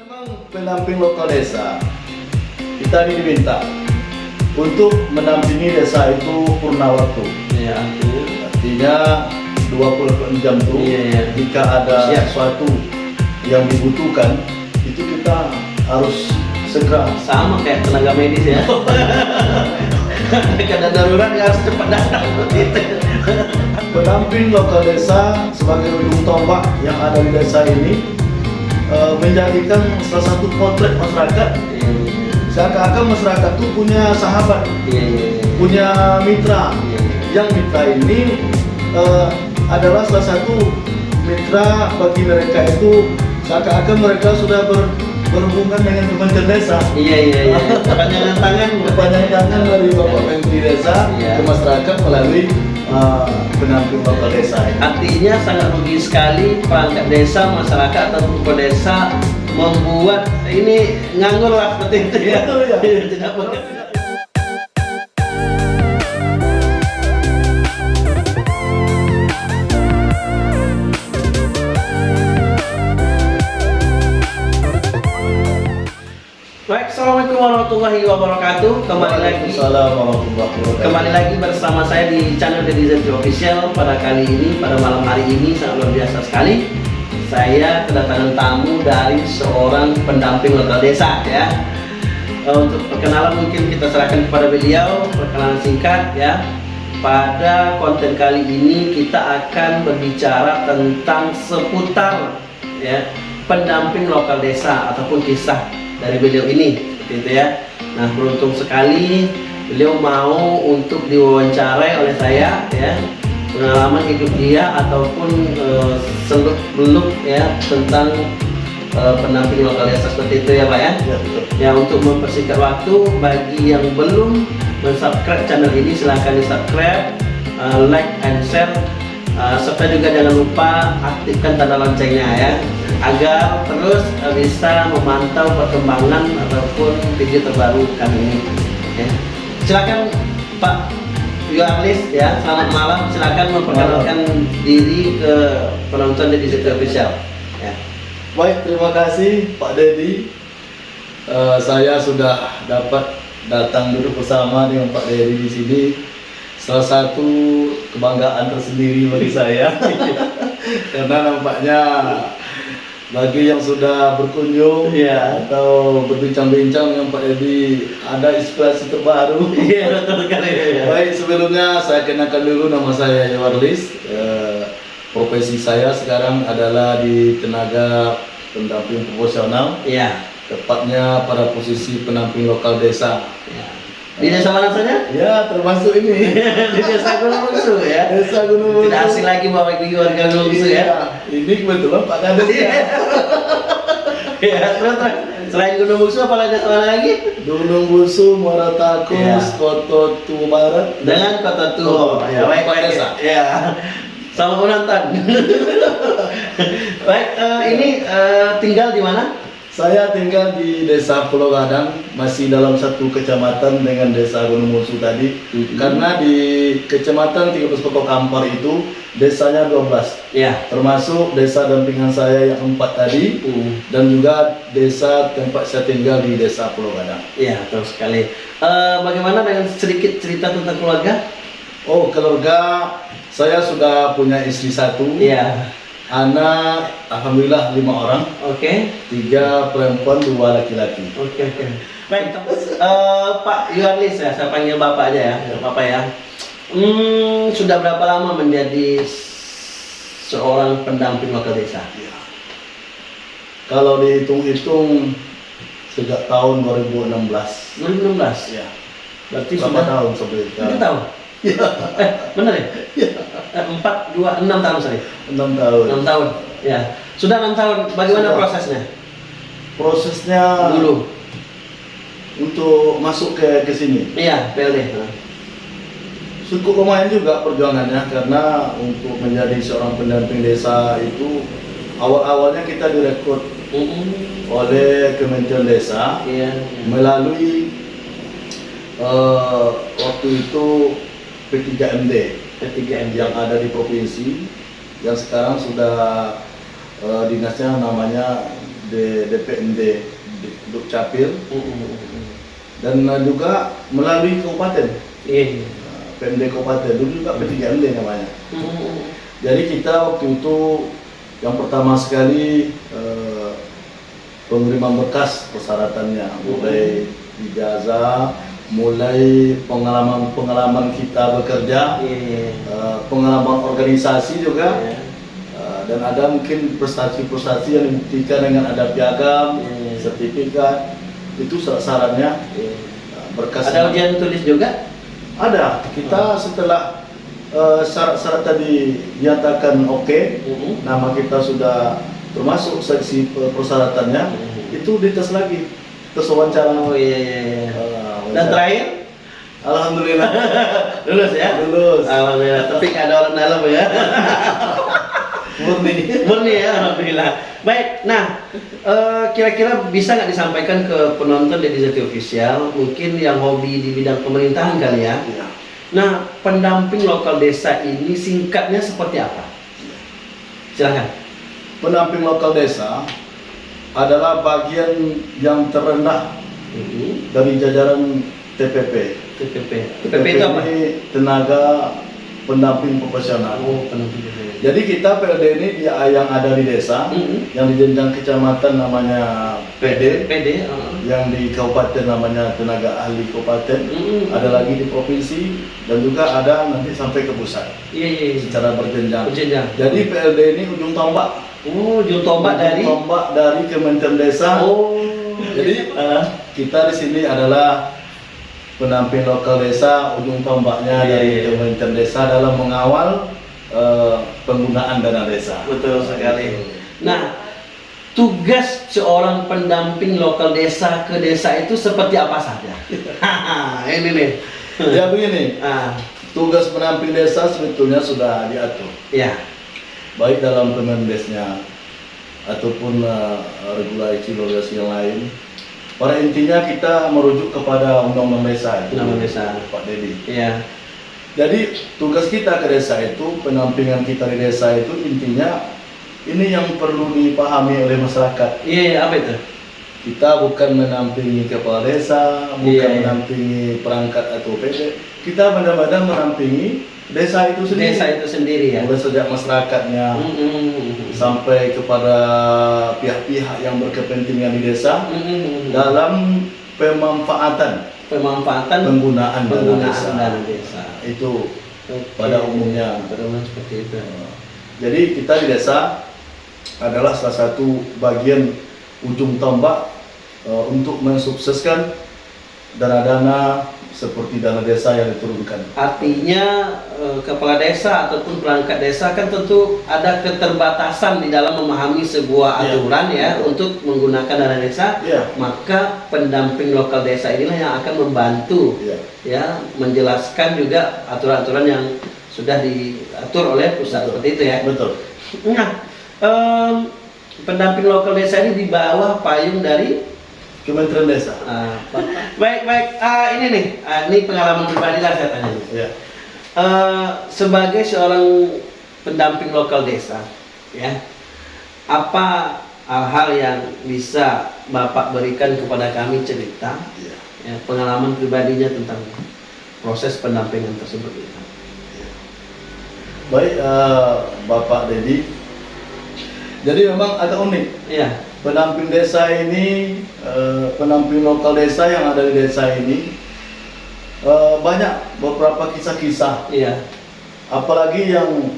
Memang pendamping lokal desa kita ini diminta untuk mendampingi desa itu purna waktu. Ya, artinya Artinya 24 jam itu Iya, iya. jika ada Siap. sesuatu yang dibutuhkan itu kita harus segera sama kayak tenaga medis ya. Kadang darurat ya harus cepat datang pendamping lokal desa sebagai ujung tombak yang ada di desa ini eh, menjadikan salah satu potret masyarakat seakan-akan masyarakat itu punya sahabat Iya, iya, iya. punya mitra yang mitra ini eh, adalah salah satu mitra bagi mereka itu seakan-akan mereka sudah ber- berhubungan dengan kementerian desa Iya, iya, iya. Tangan tangan dari Bapak Menteri Desa Iya. ke masyarakat melalui pendamping lokal desa. Artinya sangat rugi sekali perangkat desa, masyarakat atau tokoh desa membuat ini nganggur lah seperti itu ya. Ya. Tidak bekerja. Warahmatullahi wabarakatuh. Kembali lagi Waalaikumsalam warahmatullahi wabarakatuh. Kembali lagi bersama saya di channel Deddy Zenti Official Pada kali ini, pada malam hari ini sangat luar biasa sekali Saya kedatangan tamu dari seorang pendamping lokal desa ya Eh, Untuk perkenalan mungkin kita serahkan kepada beliau Perkenalan singkat ya Pada konten kali ini kita akan berbicara tentang seputar ya pendamping lokal desa ataupun kisah dari beliau ini seperti itu ya. Nah beruntung sekali beliau mau untuk diwawancarai oleh saya ya pengalaman hidup dia ataupun eh, seluk beluk ya tentang eh, pendamping lokal desa seperti itu ya pak ya. Ya, betul. Ya untuk mempersingkat waktu bagi yang belum mensubscribe channel ini silahkan di subscribe, uh, like and share, uh, serta juga jangan lupa aktifkan tanda loncengnya ya agar terus uh, bisa memantau perkembangan ataupun video terbaru kami ini. Ya. Silakan Pak Yuarlis ya selamat malam silakan memperkenalkan diri ke penonton di Situ Official. Ya. Baik, terima kasih Pak Dedi. Eh, saya sudah dapat datang duduk bersama dengan Pak Dedi di sini. Salah satu kebanggaan tersendiri bagi saya, karena nampaknya bagi yang sudah berkunjung Iya. atau berbincang-bincang dengan Pak Dedi ada inspirasi terbaru. Iya betul sekali. ya. Baik, sebelumnya saya kenalkan dulu nama saya Yawarlis. Eh, profesi saya sekarang adalah di tenaga pendamping proporsional, Iya. tepatnya pada posisi pendamping lokal desa. Ya. Di desa mana saja? Ya, termasuk ini. di desa Gunung Bungsu ya. Desa Gunung Bungsu. Tidak asing lagi bawa gigi warga Gunung Bungsu Iya, ya. Ini kebetulan Pak Kades Iya. ya. Ya, terus selain Gunung Bungsu apa lagi desa mana lagi? Gunung Bungsu, Muara Takus, Iya. Koto Tua Barat. Dengan kota tua. Oh, ya, baik Pak. Desa. Ya. Selamat menonton. baik, eh, ini eh, tinggal di mana? Saya tinggal di Desa Pulau Gadang, masih dalam satu kecamatan dengan Desa Gunung Bungsu tadi. Mhm. Karena di kecamatan 13 Kota Kampar itu desanya 12, Ya. termasuk desa dampingan saya yang empat tadi dan juga desa tempat saya tinggal di Desa Pulau Gadang. Ya, betul sekali. Eh, bagaimana dengan sedikit cerita tentang keluarga? Oh, keluarga saya sudah punya istri satu, Iya. Anak alhamdulillah lima orang, Oke. tiga perempuan, dua laki-laki. Oke oke. Baik, eh, Pak Yuarlis ya, saya panggil Bapak aja ya, Bapak ya. Hmm, sudah berapa lama menjadi seorang pendamping lokal desa? Kalau dihitung-hitung sejak tahun 2016. 2016. Ya. Berarti Berapa sudah tahun sebelum Tiga tahun. Eh, benar ya? Eh, Empat, dua, enam tahun sorry. Enam tahun. Enam tahun. Ya. Sudah enam tahun. Bagaimana Sudah. prosesnya? Prosesnya Dulu. untuk masuk ke ke sini Iya, PLD. cukup lumayan juga perjuangannya karena untuk menjadi seorang pendamping desa itu awal-awalnya kita direkrut Mm-mm. oleh Kementerian Desa Iya. melalui eh, waktu itu P3MD P3M. yang ada di provinsi yang sekarang sudah eh, dinasnya namanya di DPMD Dukcapil Mm-mm. dan uh, juga melalui kabupaten Iya. uh, PMD kabupaten dulu juga P3MD namanya. Mm-mm. Jadi kita waktu itu yang pertama sekali eh, pengiriman berkas persyaratannya mulai ijazah, mulai pengalaman-pengalaman kita bekerja, Iya. eh, pengalaman organisasi juga, Iya. eh, dan ada mungkin prestasi-prestasi yang dibuktikan dengan ada piagam, Iya. sertifikat, itu syarat-syaratnya Iya. eh, berkas. Ada ujian tulis juga? Ada. Kita setelah eh, syarat-syarat tadi dinyatakan oke, Mm-mm. nama kita sudah termasuk seksi pe- persyaratannya Mhm. itu dites lagi tes wawancara Oh iya iya. iya. Eh, Dan terakhir alhamdulillah lulus ya? lulus Alhamdulillah. Tapi nggak ada orang dalam ya. murni Murni ya, alhamdulillah. Baik, nah eh, kira-kira bisa nggak disampaikan ke penonton dari Zati Official, mungkin yang hobi di bidang pemerintahan kali ya. Iya. Nah, pendamping lokal desa ini singkatnya seperti apa? Silahkan. pendamping lokal desa adalah bagian yang terendah Mhm. dari jajaran TPP TPP. TPP itu apa? tenaga pendamping profesional Oh, pendamping jadi kita PLD ini dia yang ada di desa Mhm. yang di jenjang kecamatan namanya PD PD. uh. yang di kabupaten namanya tenaga ahli kabupaten Mhm. ada lagi di provinsi dan juga ada nanti sampai ke pusat Iya iya. iya. secara berjenjang. Jenjang. Jadi PLD ini ujung tombak. Oh, ujung tombak Ujung dari. tombak dari Kementerian Desa. Oh. Jadi eh, kita di sini adalah pendamping lokal desa ujung tombaknya Iya, dari iya. Kementerian Desa dalam mengawal eh, penggunaan dana desa. Betul sekali. Nah, tugas seorang pendamping lokal desa ke desa itu seperti apa saja? ini nih. Ya begini, Ah, tugas pendamping desa sebetulnya sudah diatur. ya. baik dalam Kemendesnya ataupun eh, regulasi-regulasi yang lain. Pada intinya kita merujuk kepada undang-undang desa itu, Undang-undang desa. Pak Dedi. Iya. Jadi tugas kita ke desa itu, pendampingan kita di desa itu intinya ini yang perlu dipahami oleh masyarakat. Iya, iya, apa itu? Kita bukan menampingi kepala desa, bukan Iya, iya. menampingi perangkat atau PD. Kita benar-benar menampingi desa itu sendiri. Desa itu sendiri ya. Mulai sejak masyarakatnya, Mm-mm. sampai kepada pihak-pihak yang berkepentingan di desa Mm-mm. dalam pemanfaatan Pemanfaatan penggunaan dana penggunaan desa. dana desa. Itu Oke. pada umumnya. Pada umumnya seperti itu. Jadi kita di desa adalah salah satu bagian ujung tombak eh, untuk mensukseskan dana-dana seperti dana desa yang diturunkan. Artinya eh, kepala desa ataupun perangkat desa kan tentu ada keterbatasan di dalam memahami sebuah Iya. aturan ya untuk menggunakan dana desa. Iya. Maka pendamping lokal desa inilah yang akan membantu Iya. ya menjelaskan juga aturan-aturan yang sudah diatur oleh pusat Betul. seperti itu ya. Betul. Nah, em, pendamping lokal desa ini di bawah payung dari Kementerian Desa. Bapak. baik baik Ah, ini nih ah, ini pengalaman pribadi lah saya tanya. Ya. Eh, sebagai seorang pendamping lokal desa, ya, apa hal-hal yang bisa Bapak berikan kepada kami cerita, Iya. ya, pengalaman pribadinya tentang proses pendampingan tersebut? Baik eh, Bapak Dedi. Jadi memang agak unik. Iya, Pendamping desa ini, eh, pendamping lokal desa yang ada di desa ini eh, banyak beberapa kisah-kisah. iya, Apalagi yang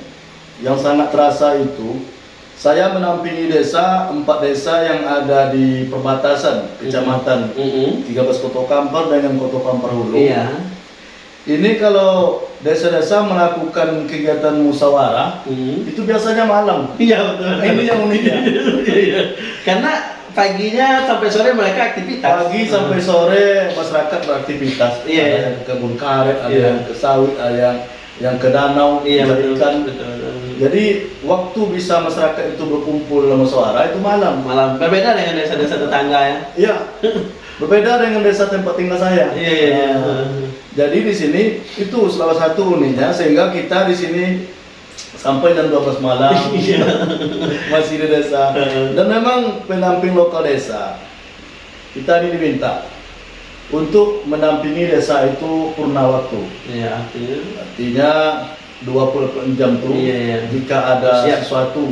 yang sangat terasa itu, saya menampingi desa empat desa yang ada di perbatasan kecamatan Mm-mm. 13 Kota Kampar dengan Kota Kampar Hulu. iya, Ini kalau desa-desa melakukan kegiatan musyawarah Mm. itu biasanya malam. iya betul. Ini yang uniknya. Iya. Karena paginya sampai sore mereka aktivitas. Pagi sampai sore masyarakat beraktivitas. Iya, Ada yang ke kebun karet, ada Iya. yang ke sawit, ada yang yang ke danau, Iya betul. ikan. betul, betul. Jadi waktu bisa masyarakat itu berkumpul dalam musyawarah itu malam. Malam berbeda dengan desa-desa tetangga ya. Iya. Berbeda dengan desa tempat tinggal saya. Iya iya iya. Jadi di sini itu salah satu uniknya sehingga kita di sini sampai jam 12 malam masih di desa. Dan memang pendamping lokal desa kita ini diminta untuk mendampingi desa itu purna waktu. Iya, artinya Artinya 24 jam tuh Iya, iya. jika ada Siap. sesuatu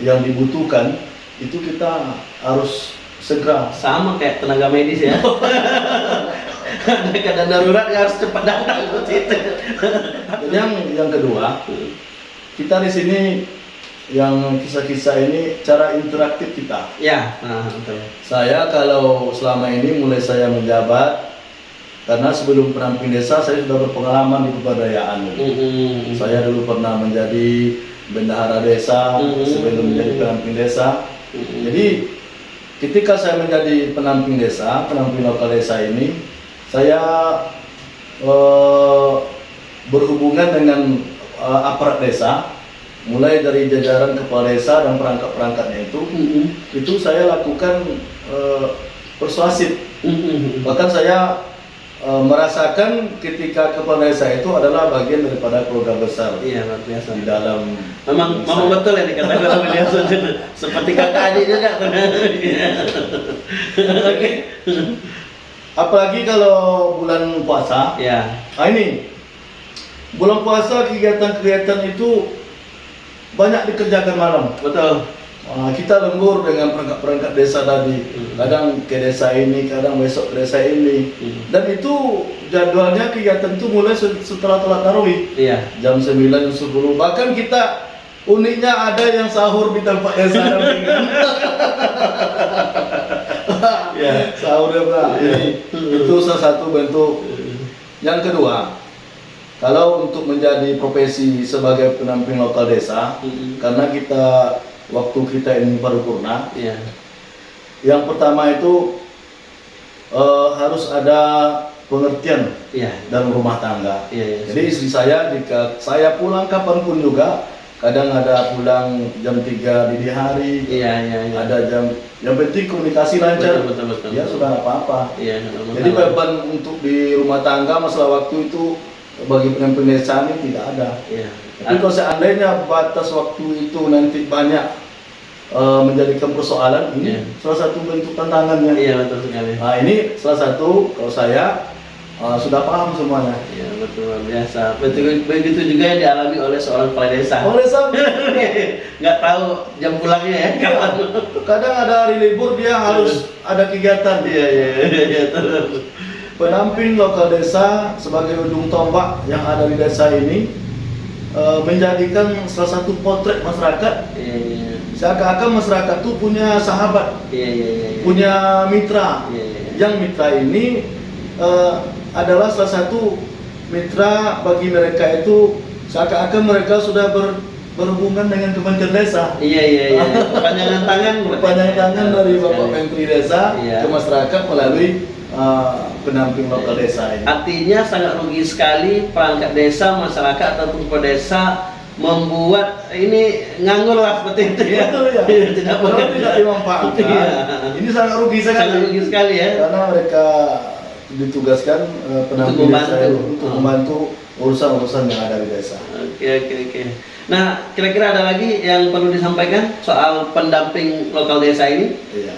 yang dibutuhkan itu kita harus segera sama kayak tenaga medis ya. Ada keadaan darurat ya harus cepat datang. Dan yang yang kedua, kita di sini yang kisah-kisah ini cara interaktif kita. Ya, nah, betul. Saya kalau selama ini mulai saya menjabat karena sebelum pendamping desa saya sudah berpengalaman di kebudayaan. Mm-mm. Saya dulu pernah menjadi bendahara desa Mhm. sebelum menjadi pendamping desa. Mm-mm. Jadi ketika saya menjadi pendamping desa, pendamping lokal desa ini, saya eh, berhubungan dengan eh, aparat desa, mulai dari jajaran kepala desa dan perangkat-perangkatnya itu, Mm-mm. itu saya lakukan eh, persuasif. Mm-mm. Bahkan saya eh, merasakan ketika kepala desa itu adalah bagian daripada keluarga besar Iya, luar biasa. di dalam Memang, memang betul ya dikatakan oleh beliau seperti kakak adik juga. Oke. Apalagi kalau bulan puasa Ya, Nah ini bulan puasa kegiatan-kegiatan itu banyak dikerjakan malam. betul. Nah, kita lembur dengan perangkat-perangkat desa tadi. Hmm. Kadang ke desa ini, kadang besok ke desa ini. Hmm. Dan itu jadwalnya kegiatan itu mulai se- setelah telat tarawih Iya. jam 9 jam 10. Bahkan kita uniknya ada yang sahur di tempat desa. ya, sahur ya, Pak. Ini itu salah satu bentuk yang kedua, kalau untuk menjadi profesi sebagai pendamping lokal desa, karena kita waktu kita ini paripurna, Iya. yang pertama itu eh, harus ada pengertian Iya. dalam rumah tangga. Iya, iya. Jadi istri saya jika saya pulang kapan pun juga, kadang ada pulang jam 3 dini hari, Iya, iya, iya. ada jam yang penting komunikasi lancar. Betul, betul, betul. Ya sudah nggak apa-apa. Iya, ada Jadi beban untuk di rumah tangga masalah waktu itu bagi desa ini tidak ada. Iya. Tapi kalau seandainya batas waktu itu nanti banyak eh, menjadikan persoalan ini Iya. salah satu bentuk tantangannya. Iya, betul sekali. Nah ini salah satu kalau saya eh, sudah paham semuanya. Iya, betul luar biasa. Betul begitu juga yang dialami oleh seorang kepala desa. Oleh sebab Nggak tahu jam pulangnya ya kapan. kadang ada hari libur dia harus ada kegiatan. Iya, iya, iya, iya. Pendamping lokal desa sebagai ujung tombak yang ada di desa ini eh, menjadikan salah satu potret masyarakat Iya, iya. seakan-akan masyarakat itu punya sahabat, Iya, iya, iya. iya. punya mitra. Iya, iya. Yang mitra ini eh, adalah salah satu mitra bagi mereka itu seakan-akan mereka sudah ber- berhubungan dengan Kementerian Desa. Iya, iya, iya. Perpanjangan tangan. Panjang tangan dari Bapak Sekali. Menteri Desa Iya. ke masyarakat melalui eh, pendamping lokal desa ini. Artinya sangat rugi sekali perangkat desa, masyarakat ataupun pedesa membuat ini nganggur lah seperti itu ya. Betul ya. tidak tidak dimanfaatkan, Iya. ini sangat rugi sekali. Sangat rugi sekali ya. Karena mereka ditugaskan eh, pendamping Untuk desa membantu. itu untuk Oh. membantu urusan-urusan yang ada di desa. Oke oke oke. Nah kira-kira ada lagi yang perlu disampaikan soal pendamping lokal desa ini? Iya.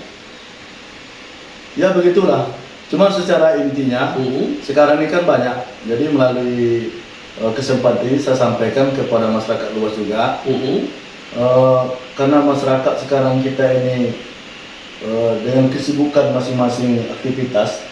Ya begitulah. Cuma secara intinya Mhm. sekarang ini kan banyak. Jadi melalui eh, kesempatan ini saya sampaikan kepada masyarakat luas juga. Mhm. Eh, karena masyarakat sekarang kita ini dengan kesibukan masing-masing aktivitas,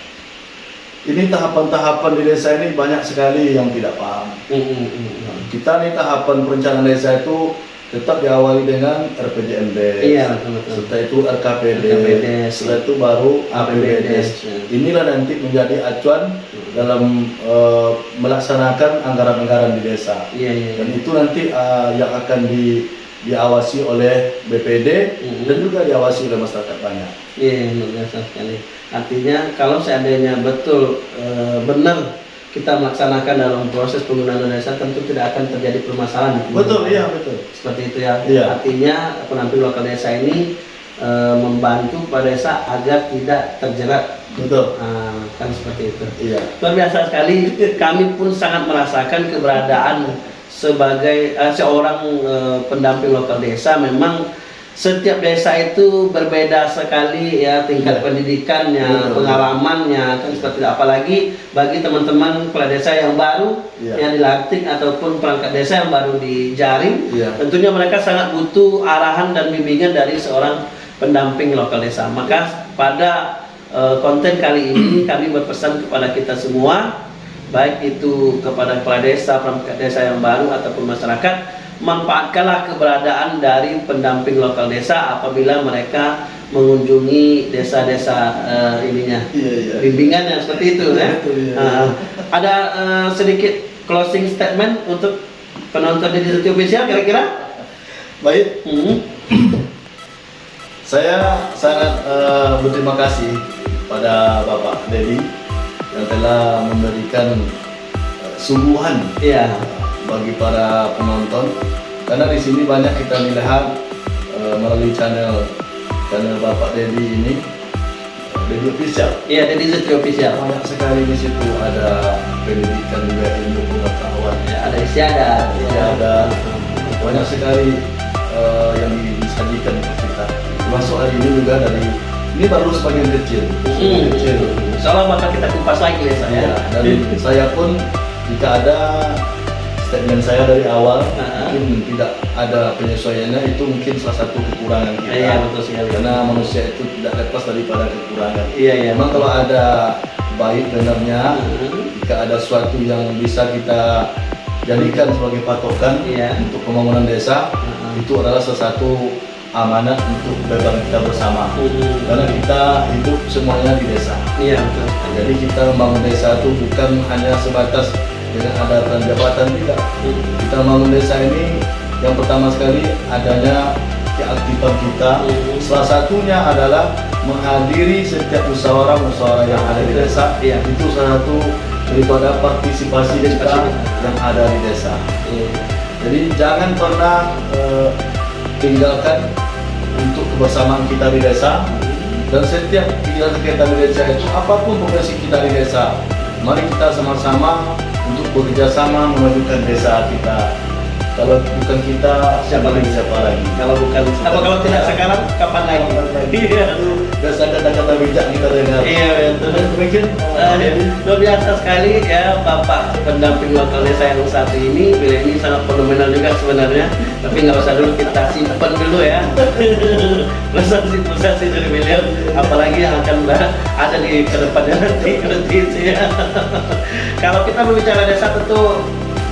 ini tahapan-tahapan di desa ini banyak sekali yang tidak paham. Mhm, mhm. Kita nih tahapan perencanaan desa itu tetap diawali dengan RPJMD, Iya, betul, betul. setelah itu RKPD, RKPD, setelah itu baru APBD. ya. Inilah nanti menjadi acuan dalam eh, melaksanakan anggaran-anggaran di desa. Iya iya. Dan itu nanti eh, yang akan di, diawasi oleh BPD Mhm. dan juga diawasi oleh masyarakat banyak. Iya luar biasa sekali. Artinya kalau seandainya betul eh, benar kita melaksanakan dalam proses penggunaan dana desa tentu tidak akan terjadi permasalahan. Betul, iya betul. Seperti itu ya. Iya. Artinya penampil lokal desa ini eh, membantu pada desa agar tidak terjerat. Betul. Ah, kan seperti itu. Iya. Luar biasa sekali. Kami pun sangat merasakan keberadaan sebagai uh, seorang uh, pendamping lokal desa memang setiap desa itu berbeda sekali ya tingkat Ya. pendidikannya, Betul. pengalamannya kan seperti itu. apalagi bagi teman-teman kepala desa yang baru Ya. yang dilantik ataupun perangkat desa yang baru dijaring Ya. tentunya mereka sangat butuh arahan dan bimbingan dari seorang pendamping lokal desa. Maka pada eh, konten kali ini kami berpesan kepada kita semua, baik itu kepada kepala desa, perangkat desa yang baru ataupun masyarakat, manfaatkanlah keberadaan dari pendamping lokal desa apabila mereka mengunjungi desa-desa eh, ininya. Iya, iya. Bimbingannya seperti itu ya. Betul, iya. Nah, ada eh, sedikit closing statement untuk penonton di Digital Official kira-kira? Baik, Hmm. saya sangat eh, berterima kasih pada Bapak Dedi yang telah memberikan eh, sungguhan Iya. bagi para penonton karena di sini banyak kita melihat eh, melalui channel channel Bapak Dedi ini Dedi Official Iya, Zetri Official. banyak sekali di situ ada pendidikan juga ilmu pengetahuan Ya, ada istiadat. ya ada banyak sekali yang disajikan kita termasuk hari ini juga dari ini baru sebagian kecil Hmm. kecil Soalnya bakal kita kupas lagi ya saya. ya, dan saya pun jika ada statement saya dari awal mungkin tidak ada penyesuaiannya itu mungkin salah satu kekurangan kita Iya, betul sekali. karena manusia itu tidak lepas daripada kekurangan Iya, iya. memang kalau ada baik benarnya jika ada sesuatu yang bisa kita jadikan sebagai patokan Iya. untuk pembangunan desa Hmm. itu adalah salah satu amanat untuk beban kita bersama Hmm. karena kita hidup semuanya di desa Iya, betul. jadi kita membangun desa itu bukan hanya sebatas dengan ada jabatan tidak Hmm. kita membangun desa ini yang pertama sekali adanya keaktifan kita Hmm. salah satunya adalah menghadiri setiap musyawarah-musyawarah yang ada di desa Iya. itu salah satu daripada partisipasi kita Partisipasi. yang ada di desa Iya. jadi jangan pernah eh, tinggalkan untuk kebersamaan kita di desa dan setiap kegiatan kita di desa itu apa pun profesi kita di desa mari kita sama-sama untuk bekerja sama memajukan desa kita kalau bukan kita Siapa lagi? siapa lagi Kalau bukan apa kalau tidak sekarang kapan lagi? Iya. Biasa kata-kata bijak kita dengar Iya, betul. mungkin Eh, luar biasa sekali ya Bapak pendamping lokal desa yang satu ini. Beliau ini sangat fenomenal juga sebenarnya. Tapi nggak usah dulu kita simpan dulu ya. Prestasi-prestasi dari beliau apalagi yang akan ada di ke depannya nanti nanti ya. Kalau kita berbicara desa tentu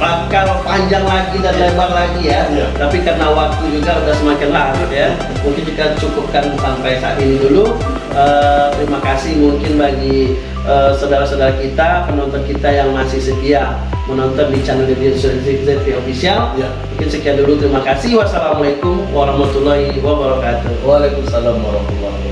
bakal panjang lagi dan lebar lagi ya. Iya. tapi karena waktu juga udah semakin larut ya. Mungkin kita cukupkan sampai saat ini dulu. Eh, terima kasih mungkin bagi eh, saudara-saudara kita penonton kita yang masih setia menonton di channel ZV Official. Ya. mungkin sekian dulu. Terima kasih. Wassalamualaikum warahmatullahi wabarakatuh. Waalaikumsalam warahmatullahi wabarakatuh